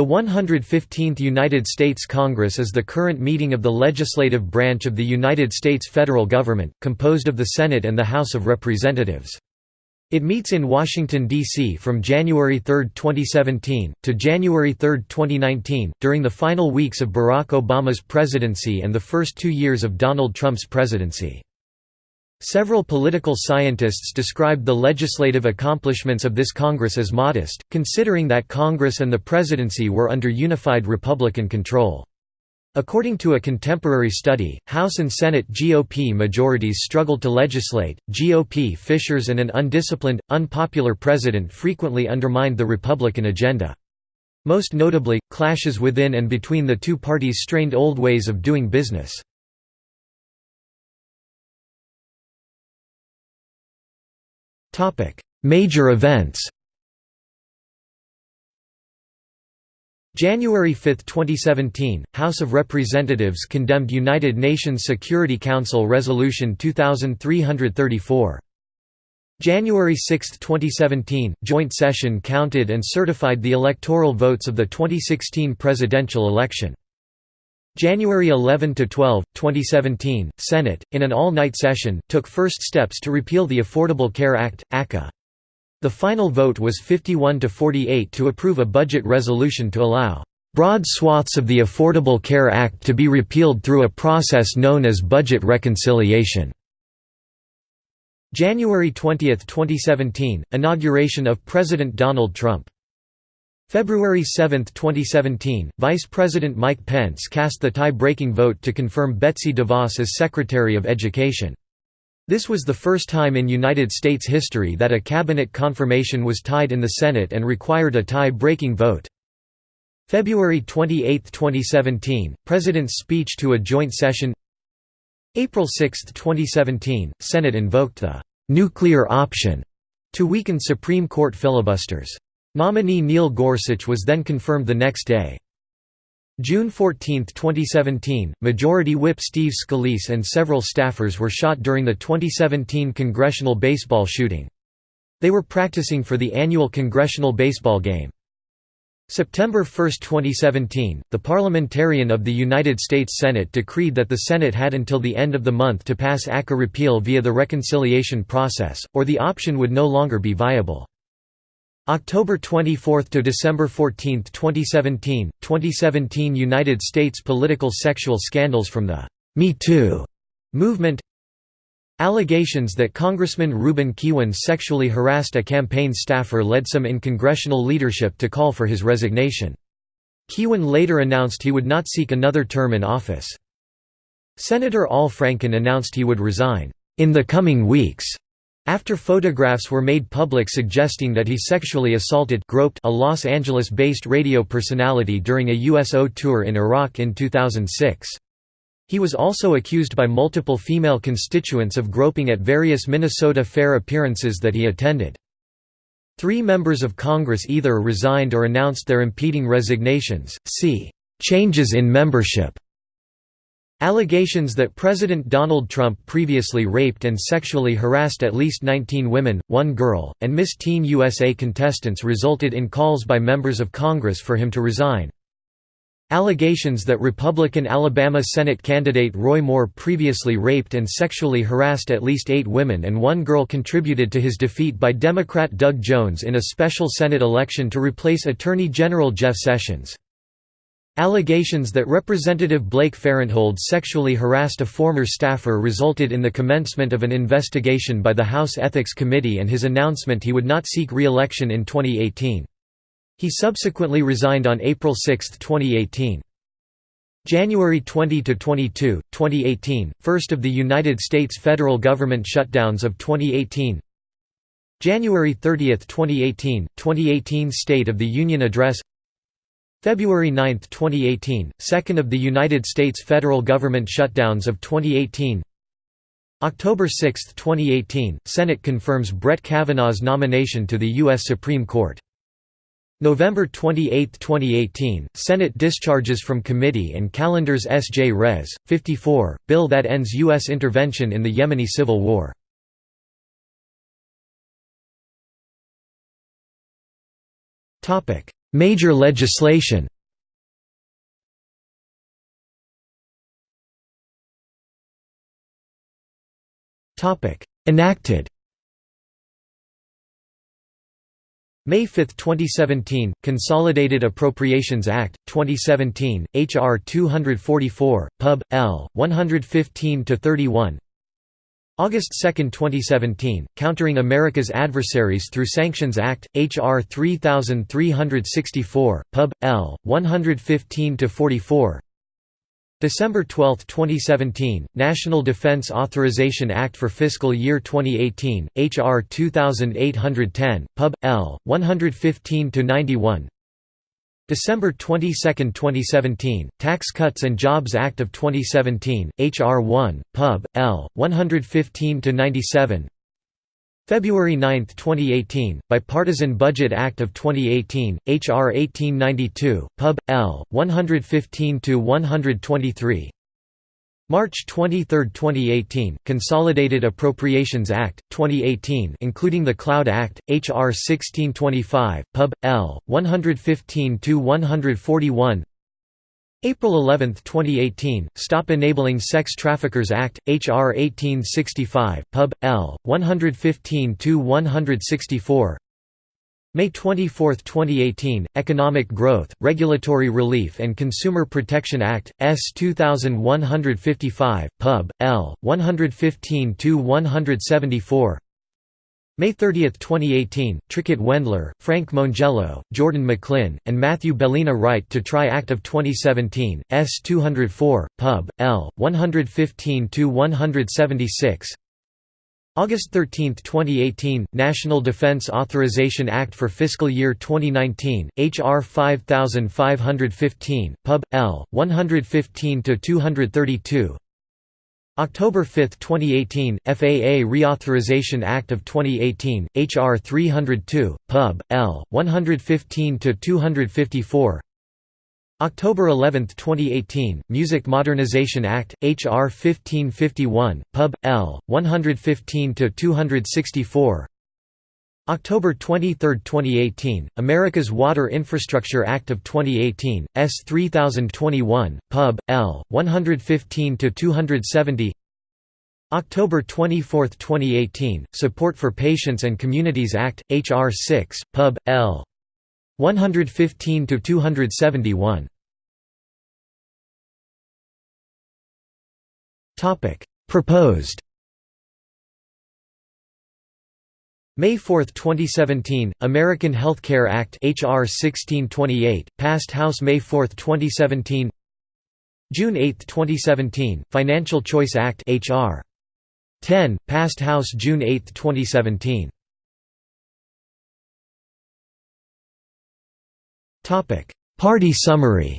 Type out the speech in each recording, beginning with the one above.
The 115th United States Congress is the current meeting of the legislative branch of the United States federal government, composed of the Senate and the House of Representatives. It meets in Washington, D.C. from January 3, 2017, to January 3, 2019, during the final weeks of Barack Obama's presidency and the first two years of Donald Trump's presidency. Several political scientists described the legislative accomplishments of this Congress as modest, considering that Congress and the presidency were under unified Republican control. According to a contemporary study, House and Senate GOP majorities struggled to legislate, GOP fissures and an undisciplined, unpopular president frequently undermined the Republican agenda. Most notably, clashes within and between the two parties strained old ways of doing business. Major events January 5, 2017, House of Representatives condemned United Nations Security Council Resolution 2334. January 6, 2017, joint session counted and certified the electoral votes of the 2016 presidential election. January 11 to 12, 2017, Senate, in an all-night session, took first steps to repeal the Affordable Care Act (ACA). The final vote was 51 to 48 to approve a budget resolution to allow broad swaths of the Affordable Care Act to be repealed through a process known as budget reconciliation. January 20, 2017, inauguration of President Donald Trump. February 7, 2017, Vice President Mike Pence cast the tie-breaking vote to confirm Betsy DeVos as Secretary of Education. This was the first time in United States history that a cabinet confirmation was tied in the Senate and required a tie-breaking vote. February 28, 2017, President's speech to a joint session April 6, 2017, Senate invoked the «nuclear option» to weaken Supreme Court filibusters. Nominee Neil Gorsuch was then confirmed the next day. June 14, 2017, Majority Whip Steve Scalise and several staffers were shot during the 2017 congressional baseball shooting. They were practicing for the annual congressional baseball game. September 1, 2017, the parliamentarian of the United States Senate decreed that the Senate had until the end of the month to pass ACA repeal via the reconciliation process, or the option would no longer be viable. October 24 to December 14, 2017, 2017 United States political sexual scandals from the Me Too movement. Allegations that Congressman Ruben Kihuen sexually harassed a campaign staffer led some in congressional leadership to call for his resignation. Kihuen later announced he would not seek another term in office. Senator Al Franken announced he would resign, "...in the coming weeks." After photographs were made public suggesting that he sexually assaulted groped a Los Angeles-based radio personality during a USO tour in Iraq in 2006. He was also accused by multiple female constituents of groping at various Minnesota Fair appearances that he attended. Three members of Congress either resigned or announced their impeding resignations. See, "...changes in membership." Allegations that President Donald Trump previously raped and sexually harassed at least 19 women, one girl, and Miss Teen USA contestants resulted in calls by members of Congress for him to resign. Allegations that Republican Alabama Senate candidate Roy Moore previously raped and sexually harassed at least eight women and one girl contributed to his defeat by Democrat Doug Jones in a special Senate election to replace Attorney General Jeff Sessions. Allegations that Representative Blake Farenthold sexually harassed a former staffer resulted in the commencement of an investigation by the House Ethics Committee and his announcement he would not seek re-election in 2018. He subsequently resigned on April 6, 2018. January 20 to 22, 2018, first of the United States federal government shutdowns of 2018 January 30, 2018, 2018 State of the Union Address February 9, 2018, second of the United States federal government shutdowns of 2018 October 6, 2018, Senate confirms Brett Kavanaugh's nomination to the U.S. Supreme Court. November 28, 2018, Senate discharges from committee and calendars S.J. Res. 54, bill that ends U.S. intervention in the Yemeni civil war. Major legislation Enacted May 5, 2017, Consolidated Appropriations Act, 2017, H.R. 244, Pub. L. 115–31 August 2, 2017, Countering America's Adversaries Through Sanctions Act, H.R. 3364, Pub. L. 115–44 December 12, 2017, National Defense Authorization Act for Fiscal Year 2018, H.R. 2810, Pub. L. 115–91 December 22, 2017, Tax Cuts and Jobs Act of 2017, H.R. 1, Pub. L. 115–97 February 9, 2018, Bipartisan Budget Act of 2018, H.R. 1892, Pub. L. 115–123 March 23, 2018, Consolidated Appropriations Act, 2018 including the Cloud Act, H.R. 1625, Pub. L. 115–141 April 11, 2018, Stop Enabling Sex Traffickers Act, H.R. 1865, Pub. L. 115–164 May 24, 2018, Economic Growth, Regulatory Relief and Consumer Protection Act, S. 2155, Pub. L. 115–174 May 30, 2018, Trickett Wendler, Frank Mongiello, Jordan McLinn, and Matthew Bellina Right to Try Act of 2017, S. 204, Pub. L. 115–176 August 13, 2018, National Defense Authorization Act for Fiscal Year 2019, H.R. 5515, Pub. L. 115–232 October 5, 2018, FAA Reauthorization Act of 2018, H.R. 302, Pub. L. 115–254 October 11, 2018, Music Modernization Act, H.R. 1551, Pub. L. 115–264 October 23, 2018, America's Water Infrastructure Act of 2018, S. 3021, Pub. L. 115–270 October 24, 2018, Support for Patients and Communities Act, H.R. 6, Pub. L. 115–271 Topic: Proposed. May 4, 2017, American Health Care Act HR 1628, passed House May 4, 2017 June 8, 2017, Financial Choice Act HR 10, passed House June 8, 2017 Party summary.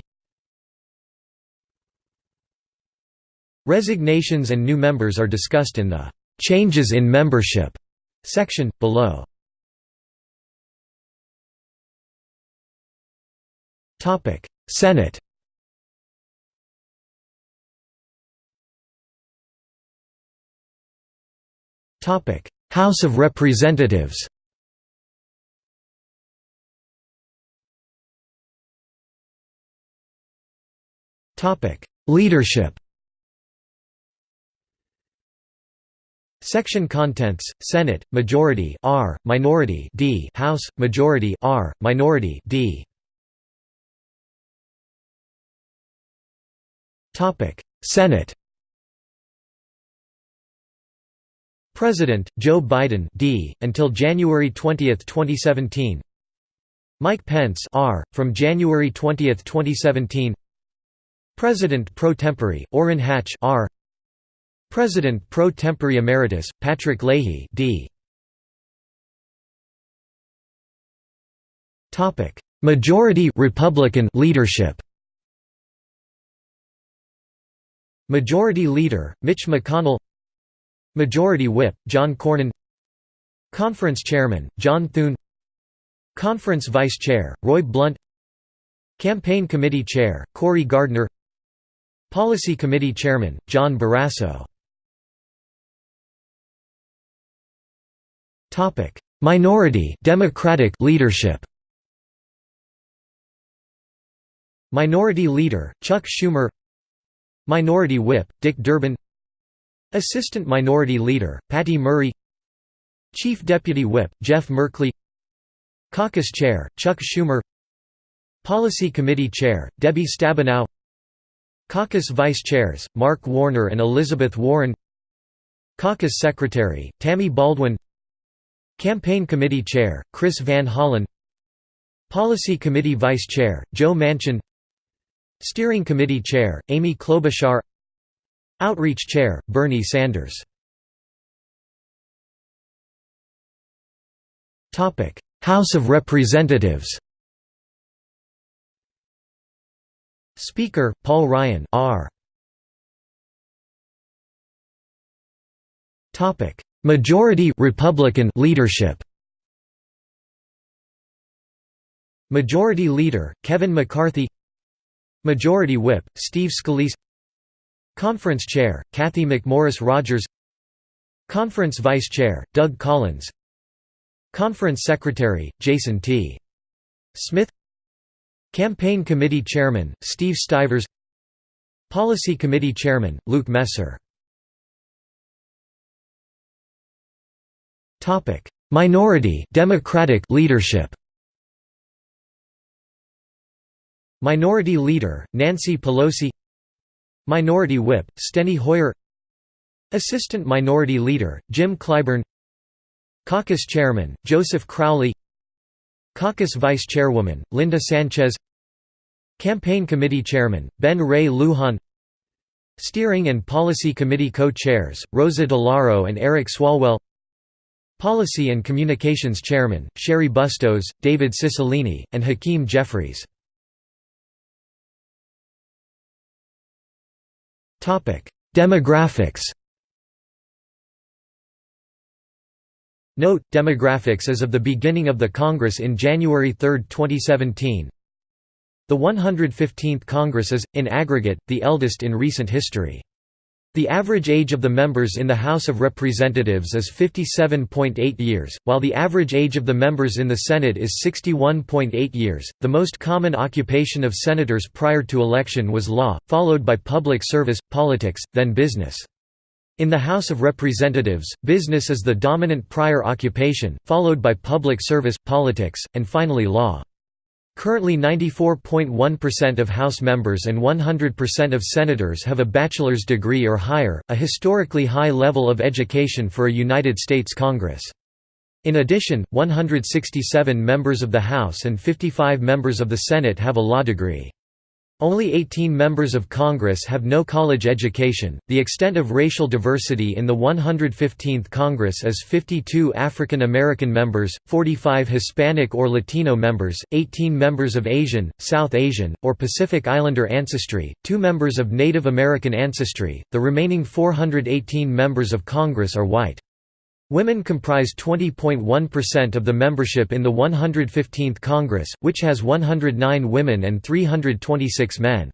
Resignations and new members are discussed in the "'Changes in Membership' section, below. Senate. House of Representatives Leadership Section contents: Senate majority R, minority D, House majority R, minority D. Topic: Senate. President Joe Biden D until January 20, 2017. Mike Pence R from January 20, 2017. President pro tempore Orrin Hatch R President pro tempore emeritus Patrick Leahy D. Topic: Majority Republican leadership. Majority Leader Mitch McConnell. Majority Whip John Cornyn. Conference Chairman John Thune. Conference Vice Chair Roy Blunt. Campaign Committee Chair Cory Gardner. Policy Committee Chairman John Barrasso. Minority Democratic leadership. Minority Leader, Chuck Schumer. Minority Whip, Dick Durbin. Assistant Minority Leader, Patty Murray. Chief Deputy Whip, Jeff Merkley. Caucus Chair, Chuck Schumer. Policy Committee Chair, Debbie Stabenow Caucus Vice Chairs, Mark Warner and Elizabeth Warren. Caucus Secretary, Tammy Baldwin. Campaign Committee Chair, Chris Van Hollen. Policy Committee Vice Chair, Joe Manchin. Steering Committee Chair, Amy Klobuchar. Outreach Chair, Bernie Sanders. House of Representatives Speaker, Paul Ryan R. Majority Republican leadership Majority Leader, Kevin McCarthy Majority Whip, Steve Scalise Conference Chair, Cathy McMorris Rodgers Conference Vice Chair, Doug Collins Conference Secretary, Jason T. Smith Campaign Committee Chairman, Steve Stivers. Policy Committee Chairman, Luke Messer. Minority Democratic leadership. Minority Leader, Nancy Pelosi. Minority Whip, Steny Hoyer. Assistant Minority Leader, Jim Clyburn. Caucus Chairman, Joseph Crowley Caucus Vice Chairwoman, Linda Sanchez. Campaign Committee Chairman, Ben Ray Lujan. Steering and Policy Committee Co-Chairs, Rosa DeLauro and Eric Swalwell. Policy and Communications Chairman, Cheri Bustos, David Cicilline, and Hakeem Jeffries. Demographics Note, demographics as of the beginning of the Congress in January 3, 2017 The 115th Congress is, in aggregate, the eldest in recent history. The average age of the members in the House of Representatives is 57.8 years, while the average age of the members in the Senate is 61.8 years. The most common occupation of senators prior to election was law, followed by public service, politics, then business. In the House of Representatives, business is the dominant prior occupation, followed by public service, politics, and finally law. Currently 94.1% of House members and 100% of senators have a bachelor's degree or higher, a historically high level of education for a United States Congress. In addition, 167 members of the House and 55 members of the Senate have a law degree. Only 18 members of Congress have no college education. The extent of racial diversity in the 115th Congress is 52 African American members, 45 Hispanic or Latino members, 18 members of Asian, South Asian, or Pacific Islander ancestry, 2 members of Native American ancestry. The remaining 418 members of Congress are white. Women comprise 20.1% of the membership in the 115th Congress, which has 109 women and 326 men.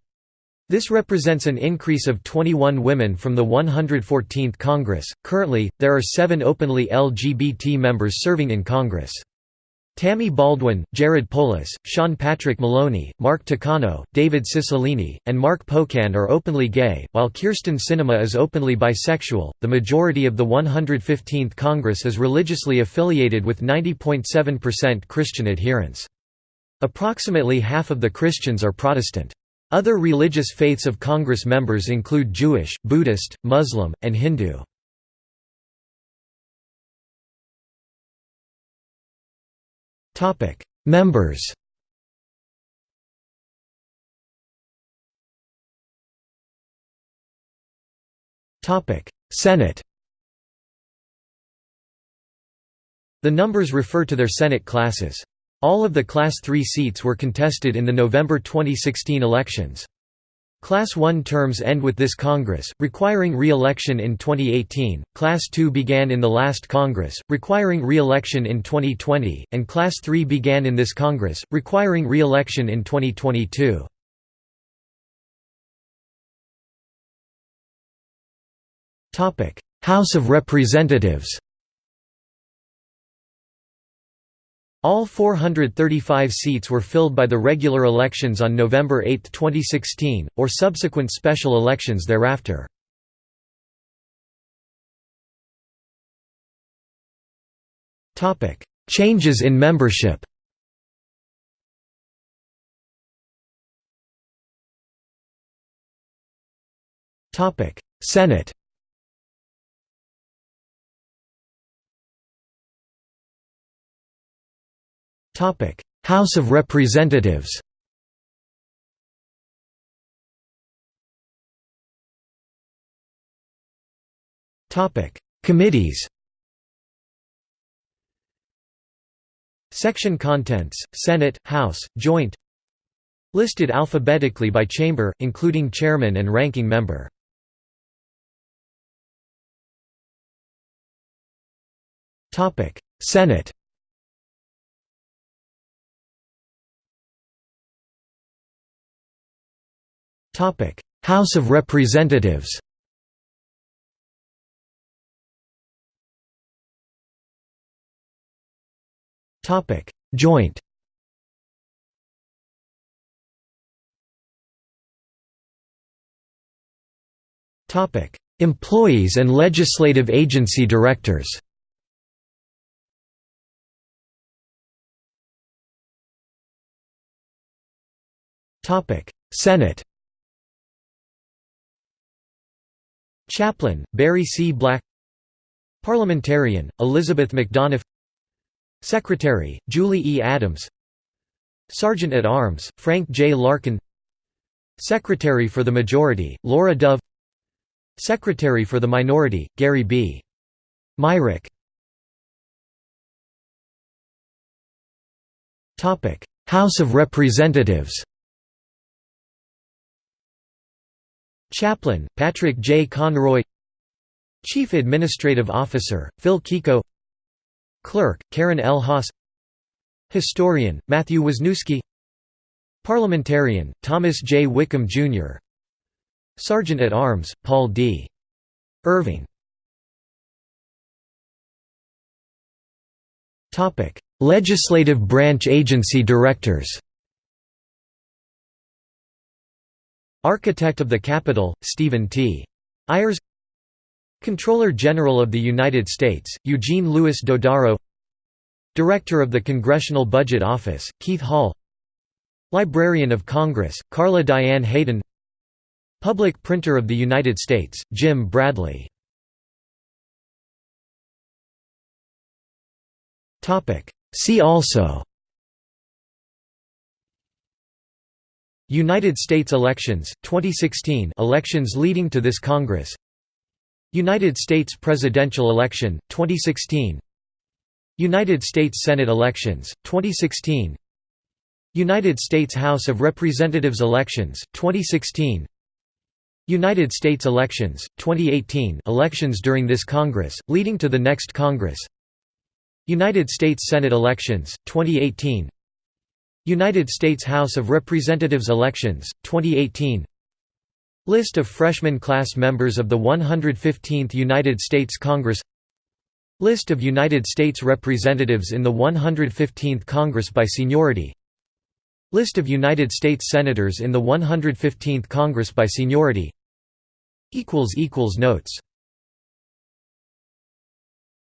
This represents an increase of 21 women from the 114th Congress. Currently, there are seven openly LGBT members serving in Congress. Tammy Baldwin, Jared Polis, Sean Patrick Maloney, Mark Takano, David Cicilline, and Mark Pocan are openly gay, while Kyrsten Sinema is openly bisexual. The majority of the 115th Congress is religiously affiliated with 90.7% Christian adherents. Approximately half of the Christians are Protestant. Other religious faiths of Congress members include Jewish, Buddhist, Muslim, and Hindu. Topic: Members. Topic: Senate. The numbers refer to their Senate classes. All of the Class 3 seats were contested in the November 2016 elections. Class 1 terms end with this Congress, requiring re-election in 2018, Class 2 began in the last Congress, requiring re-election in 2020, and Class 3 began in this Congress, requiring re-election in 2022. House of Representatives All 435 seats were filled by the regular elections on November 8, 2016, or subsequent special elections thereafter. Changes in membership Senate House of Representatives Committees Section contents, Senate, House, Joint Listed alphabetically by chamber, including chairman and ranking member. Senate House of Representatives Topic. Joint Topic. Employees and legislative agency directors Topic. Senate Chaplain, Barry C. Black Parliamentarian, Elizabeth McDonough Secretary, Julie E. Adams Sergeant-at-Arms, Frank J. Larkin Secretary for the Majority, Laura Dove Secretary for the Minority, Gary B. Myrick House of Representatives Chaplain, Patrick J. Conroy Chief Administrative Officer, Phil Kiko Clerk, Karen L. Haas Historian, Matthew Wasniewski Parliamentarian, Thomas J. Wickham, Jr. Sergeant-at-Arms, Paul D. Irving Legislative branch agency directors Architect of the Capitol, Stephen T. Ayers. Comptroller General of the United States, Eugene Louis Dodaro. Director of the Congressional Budget Office, Keith Hall. Librarian of Congress, Carla Diane Hayden. Public Printer of the United States, Jim Bradley. See also United States elections, 2016 elections leading to this Congress. United States presidential election, 2016 United States Senate elections, 2016 United States House of Representatives elections, 2016 United States elections, 2018 elections during this Congress, leading to the next Congress. United States Senate elections, 2018 United States House of Representatives elections, 2018 List of freshman class members of the 115th United States Congress. List of United States Representatives in the 115th Congress by seniority. List of United States Senators in the 115th Congress by seniority. Notes